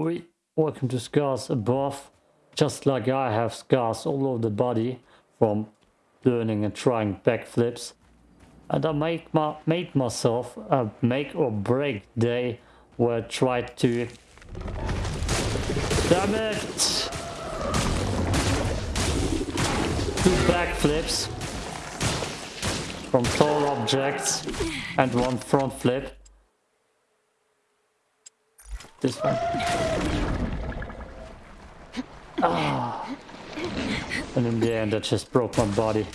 Oi, welcome to scars above. Just like I have scars all over the body from learning and trying backflips. And I make my, made myself a make or break day where I tried to... Damn it! Two backflips from tall objects and one front flip. This one. Ah. And in the end I just broke my body.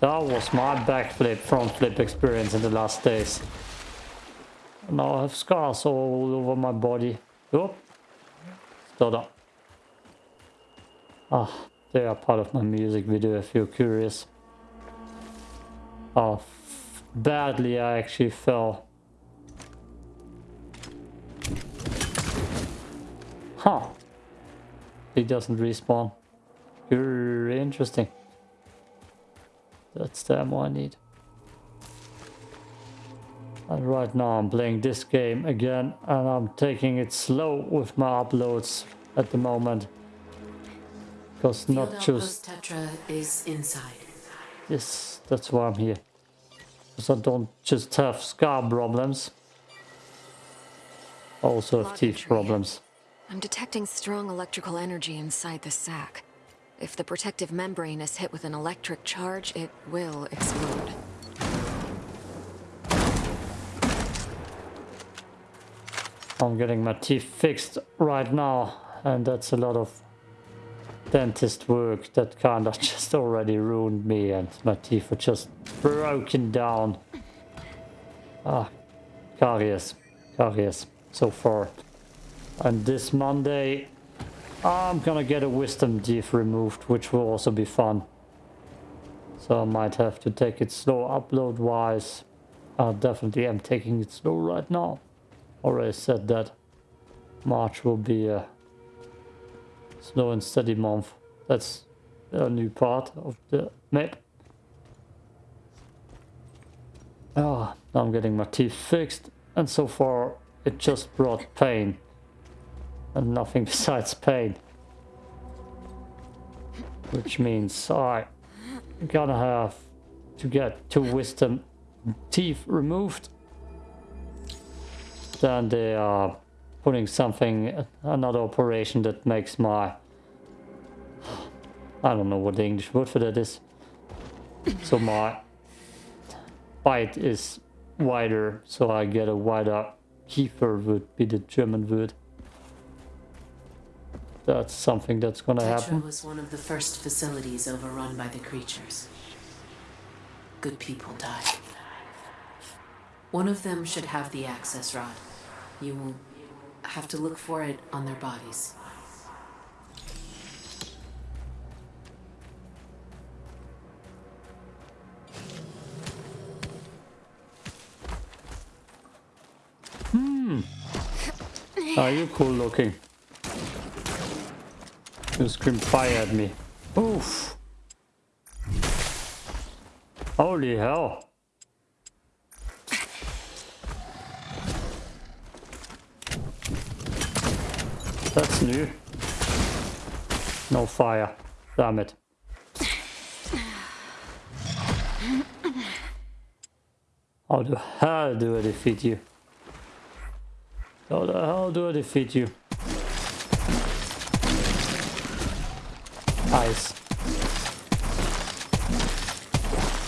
That was my backflip, front flip experience in the last days. Now I have scars all over my body. Oh, stutter. Ah, they are part of my music video if you're curious. How badly I actually fell. Huh. He doesn't respawn. Very interesting. That's the ammo I need. And right now I'm playing this game again and I'm taking it slow with my uploads at the moment. Because not just... Tetra is inside. Yes, that's why I'm here. Because I don't just have scar problems. I also have teeth problems. I'm detecting strong electrical energy inside the sac. If the protective membrane is hit with an electric charge, it will explode. I'm getting my teeth fixed right now and that's a lot of dentist work that kind of just already ruined me and my teeth are just broken down. Ah, caries, caries so far. And this Monday I'm gonna get a wisdom teeth removed which will also be fun. So I might have to take it slow upload wise. I definitely am taking it slow right now already said that March will be a slow and steady month. That's a new part of the map. Ah, now I'm getting my teeth fixed and so far it just brought pain and nothing besides pain. Which means I gonna have to get two wisdom teeth removed then they are putting something, another operation that makes my... I don't know what the English word for that is. So my bite is wider, so I get a wider kiefer would be the German word. That's something that's gonna Tetra happen. was one of the first facilities overrun by the creatures. Good people died. One of them should have the access rod. You will have to look for it on their bodies. Hmm. Are you cool looking? You scream fire at me. Oof. Holy hell. New. No fire. Damn it. How the hell do I defeat you? How the hell do I defeat you? Ice.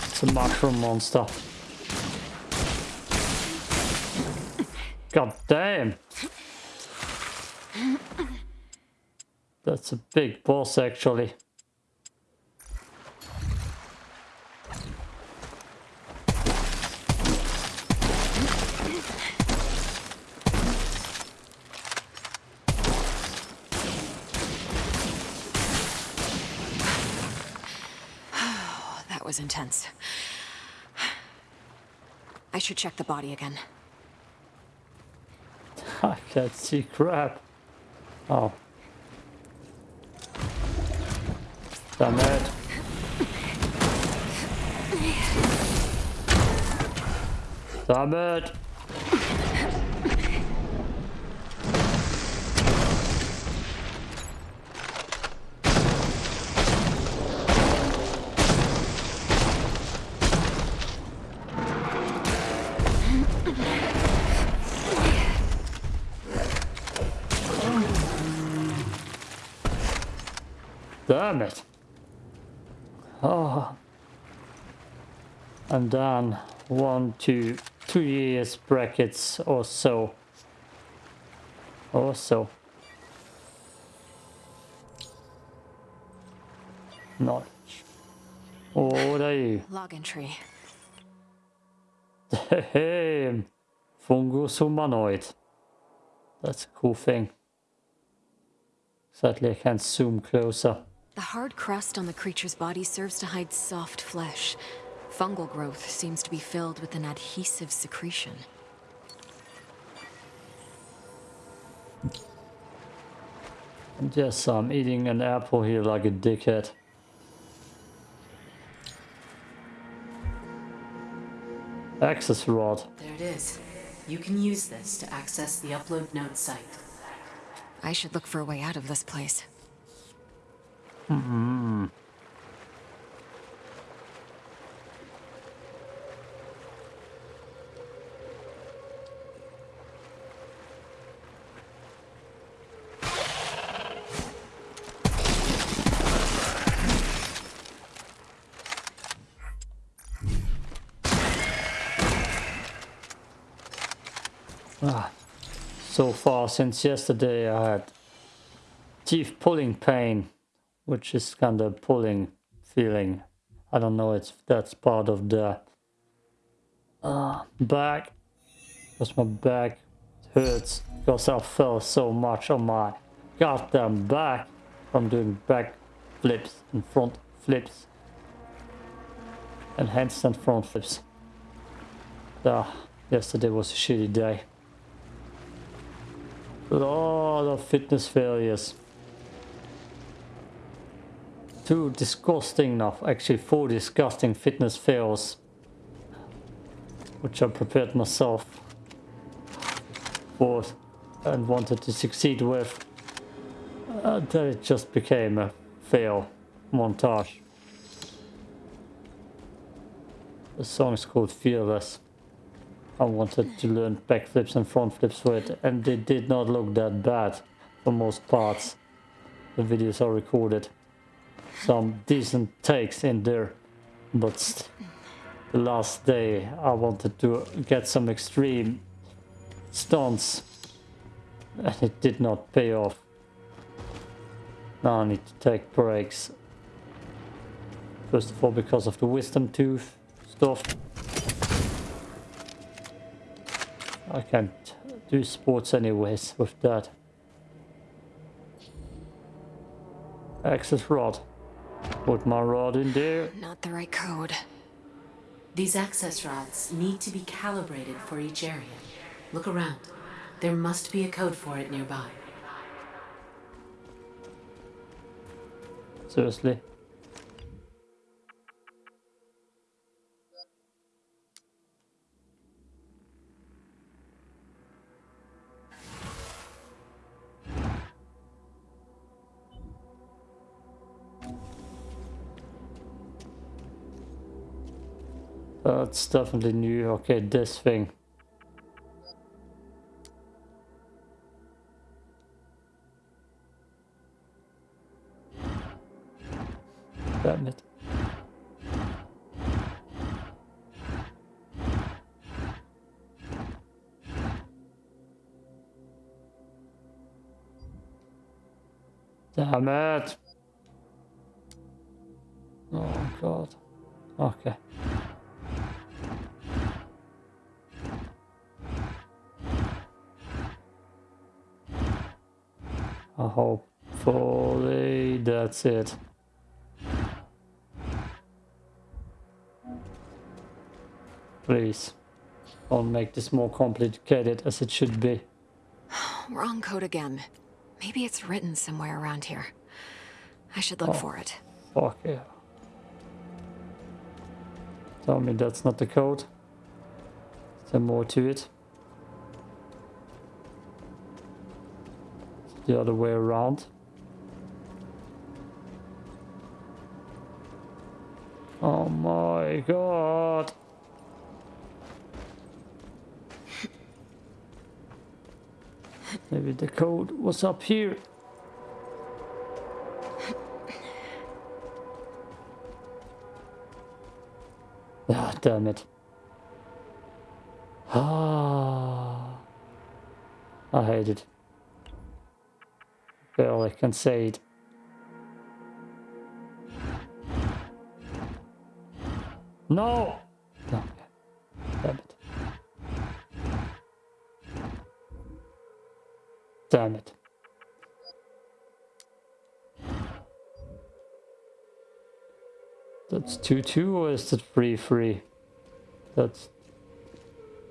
It's a mushroom monster. God damn! That's a big boss actually. that was intense. I should check the body again. I can't see crap. Oh. Damn it. Damn it! Damn it. Oh. And then one to two years brackets or so. Or so. Knowledge. Oh, what are you? Log entry. Hey, fungus humanoid. That's a cool thing. Sadly, I can't zoom closer. The hard crust on the creature's body serves to hide soft flesh. Fungal growth seems to be filled with an adhesive secretion. And yes, I'm um, eating an apple here like a dickhead. Access rod. There it is. You can use this to access the upload node site. I should look for a way out of this place. Mm-hmm. So far since yesterday I had teeth pulling pain, which is kind of pulling feeling. I don't know if that's part of the uh, back, because my back hurts because I fell so much on my goddamn back from doing back flips and front flips and handstand front flips. Yeah, yesterday was a shitty day. Lot of fitness failures. Two disgusting enough, actually four disgusting fitness fails. Which I prepared myself for and wanted to succeed with. Uh, then it just became a fail montage. The song is called Fearless. I wanted to learn backflips and front flips for it and they did not look that bad for most parts. The videos are recorded. Some decent takes in there but the last day I wanted to get some extreme stunts and it did not pay off. Now I need to take breaks. First of all because of the wisdom tooth stuff. I can't do sports anyways with that. Access rod. Put my rod in there. Not the right code. These access rods need to be calibrated for each area. Look around. There must be a code for it nearby. Seriously. That's definitely new. Okay, eh, this thing. Damn it. Damn it. Oh god. Okay. Hopefully that's it. Please, don't make this more complicated as it should be. Wrong code again. Maybe it's written somewhere around here. I should look Oh. for it. Fuck yeah. Tell me that's not the code. there more to it? The other way around. Oh my god. Maybe the code was up here. Ah, damn it. Ah, I hate it. Say it. No! No. Damn it. Damn it. That's 2-2 or is it 3-3? That's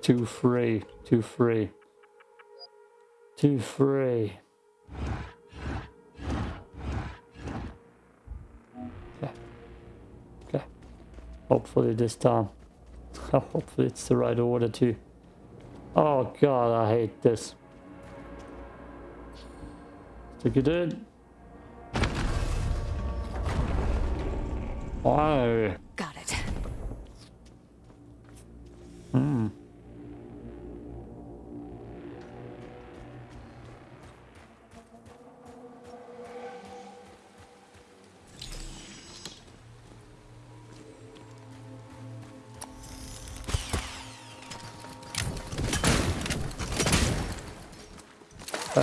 2-3. 2-3. 2-3. Hopefully this time. Hopefully it's the right order too. Oh god, I hate this. Stick it in. Why?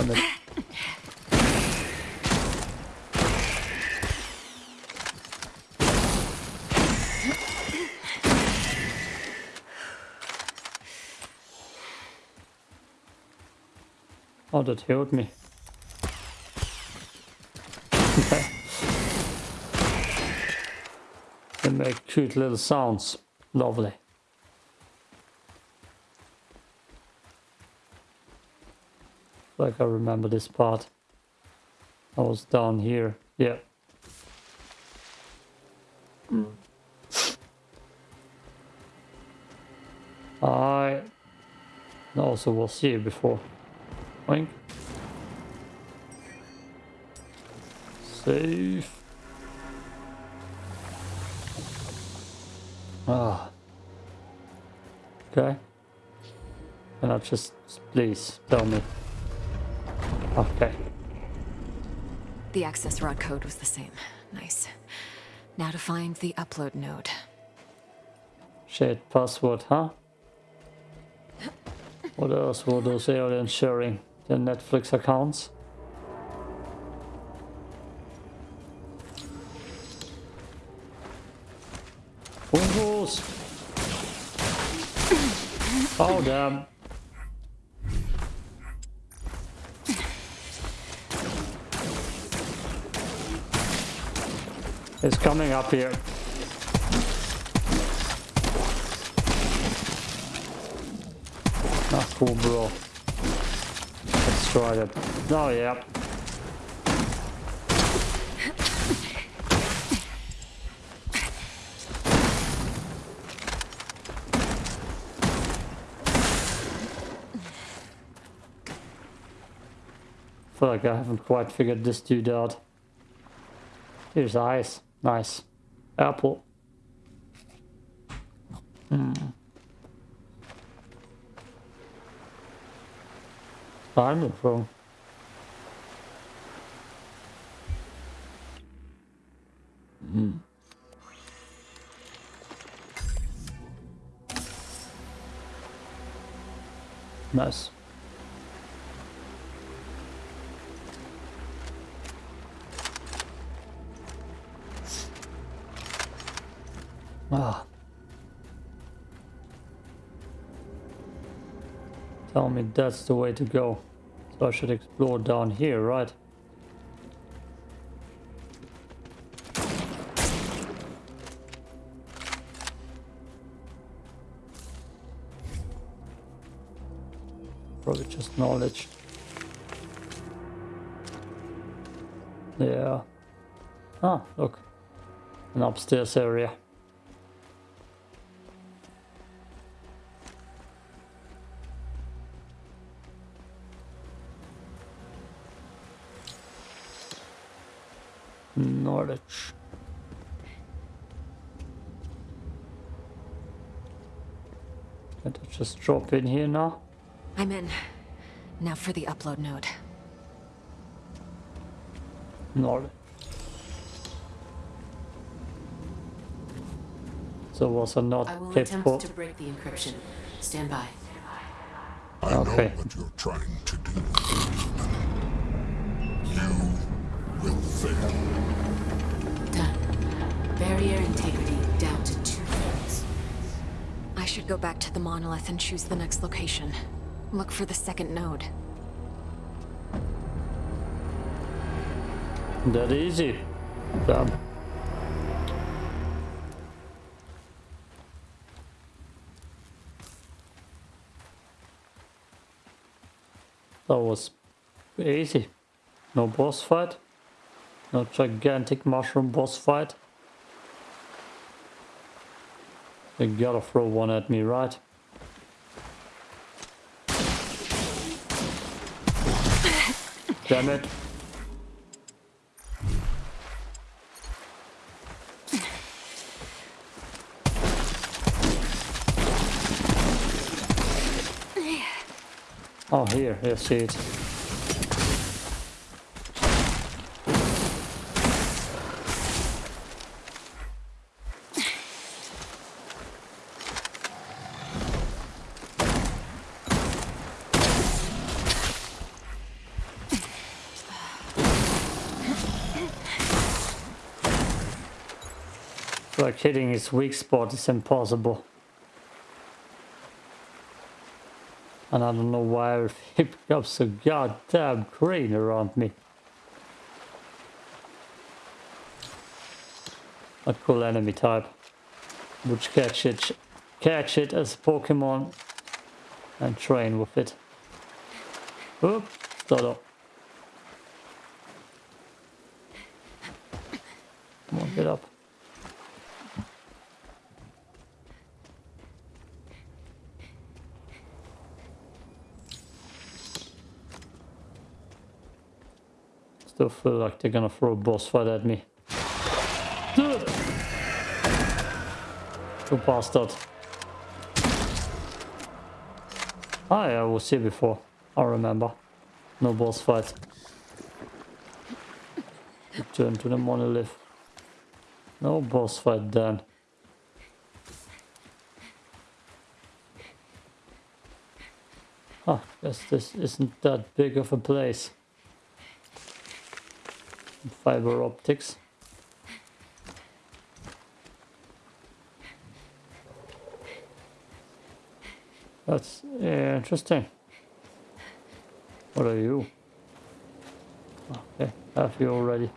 Damn. Oh, that healed me. They make cute little sounds. Lovely. Like I remember this part. I was down here. Yeah. I also was here before. Oink. Safe. Ah. Okay. And I just, please, tell me. Okay. The access rod code was the same. Nice. Now to find the upload node. Shared password, huh? What else were those aliens sharing? Their Netflix accounts? Windows! Oh damn. It's coming up here. Ah, Not cool, bro. Let's try. Oh, yeah. feel like I haven't quite figured this dude out. Here's ice. Nice. Apple. Hmm. I'm from. Hmm. Nice. Ah. Tell me that's the way to go. So I should explore down here, right? Probably just knowledge. Yeah. Ah, look. An upstairs area. Knowledge. Can I just drop in here now? I'm in. Now for the upload node. Knowledge. So was I not I will capable? attempt to break the encryption. Stand by. I Okay. know what you're trying to do. You will fail. Done. Barrier integrity down to two thirds. I should go back to the monolith and choose the next location. Look for the second node. That easy. Damn. That was easy. No boss fight. No gigantic mushroom boss fight. They gotta throw one at me, right? Damn it. Oh, here, here, see it. Like hitting his weak spot is impossible. And I don't know why everything becomes so goddamn green around me. A cool enemy type. Which catch it, catch it as a Pokemon and train with it. Oop, up. Come on, get up. Still feel like they're gonna throw a boss fight at me. You bastard. Ah, yeah, I was here before. I remember. No boss fight. Return to the monolith. No boss fight then. Ah, guess this isn't that big of a place fiber optics. That's eh, interesting. What are you? Okay, have you already?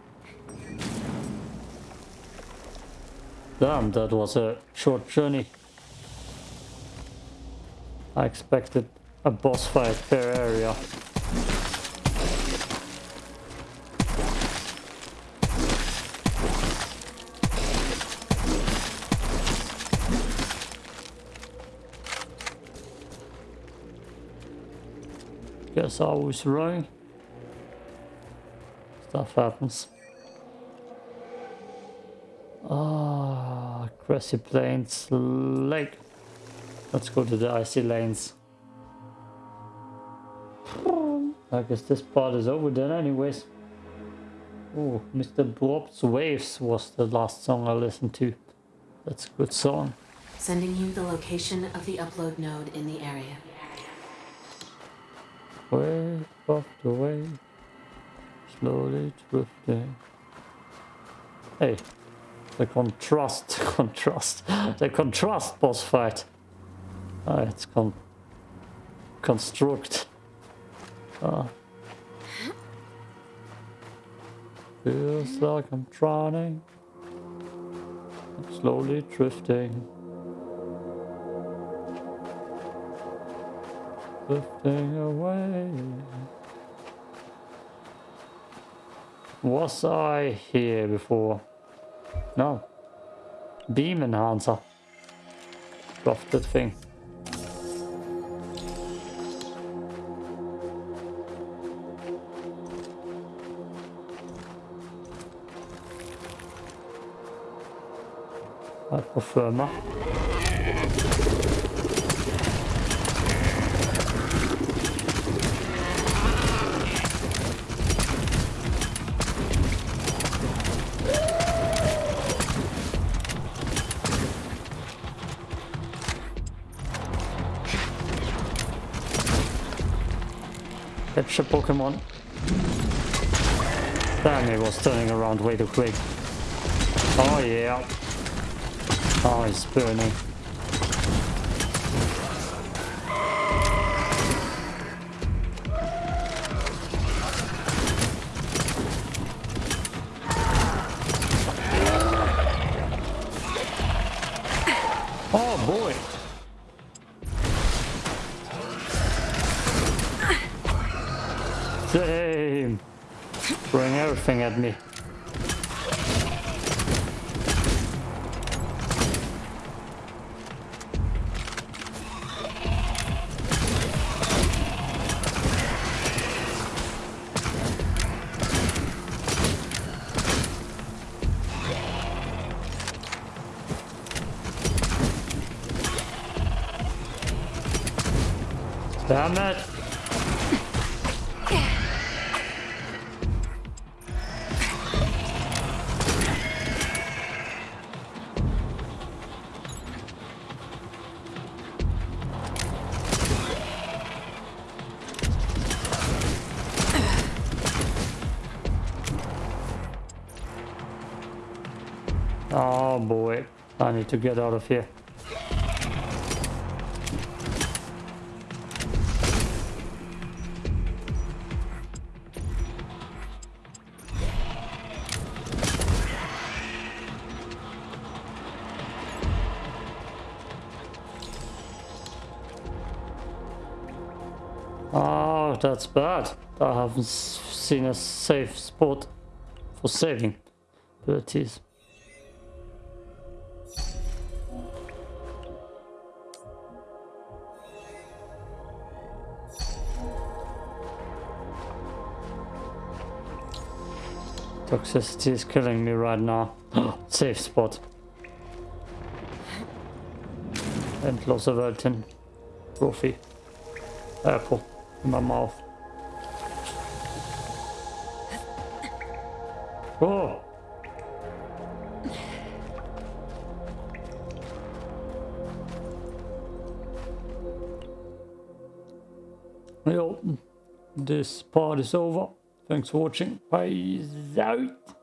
Damn, that was a short journey. I expected a boss fight per area. Guess I was wrong. Stuff happens. Ah, grassy plains lake. Let's go to the icy lanes. I guess this part is over then anyways. Oh, Mr. Bob's Waves was the last song I listened to. That's a good song. Sending you the location of the upload node in the area. Way off the way, slowly drifting. Hey, the contrast, contrast, the contrast boss fight. Ah, it's con construct. Ah. Feels like I'm drowning. I'm slowly drifting. drifting away. Was I here before? No. Beam enhancer. Love that thing. I prefer a Pokemon. Damn, he was turning around way too quick. Oh yeah. Oh, he's burning. Same. Throwing everything at me. Damn it! Boy, I need to get out of here. Oh, that's bad. I haven't seen a safe spot for saving abilities. Toxicity is killing me right now. Safe spot. And loss of Elton trophy. Apple in my mouth. Oh! Well, this part is over. Thanks for watching. Peace out.